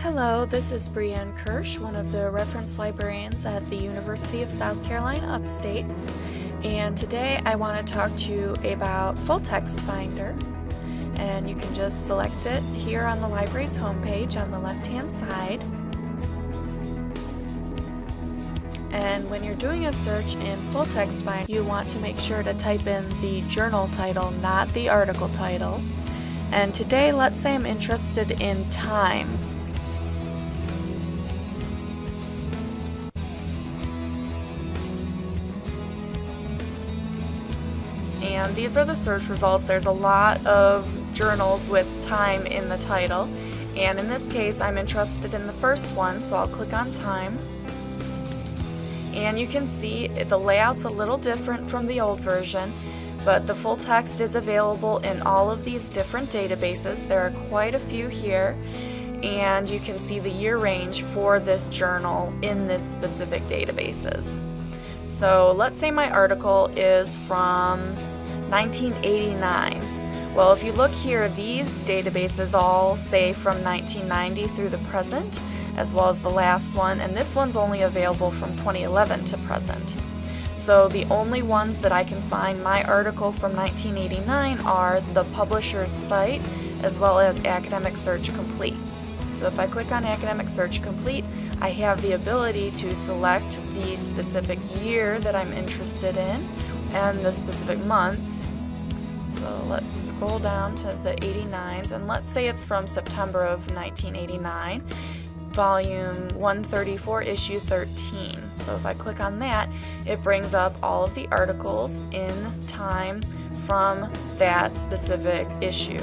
Hello, this is Breanne Kirsch, one of the reference librarians at the University of South Carolina Upstate. And today I want to talk to you about Full Text Finder. And you can just select it here on the library's homepage on the left-hand side. And when you're doing a search in Full Text Finder, you want to make sure to type in the journal title, not the article title. And today, let's say I'm interested in time. And these are the search results. There's a lot of journals with time in the title and in this case I'm interested in the first one so I'll click on time and you can see the layout's a little different from the old version but the full text is available in all of these different databases. There are quite a few here and you can see the year range for this journal in this specific databases. So let's say my article is from 1989. Well, if you look here, these databases all say from 1990 through the present, as well as the last one, and this one's only available from 2011 to present. So the only ones that I can find my article from 1989 are the publisher's site, as well as Academic Search Complete. So if I click on Academic Search Complete, I have the ability to select the specific year that I'm interested in and the specific month so let's scroll down to the 89s and let's say it's from September of 1989, volume 134, issue 13. So if I click on that, it brings up all of the articles in time from that specific issue.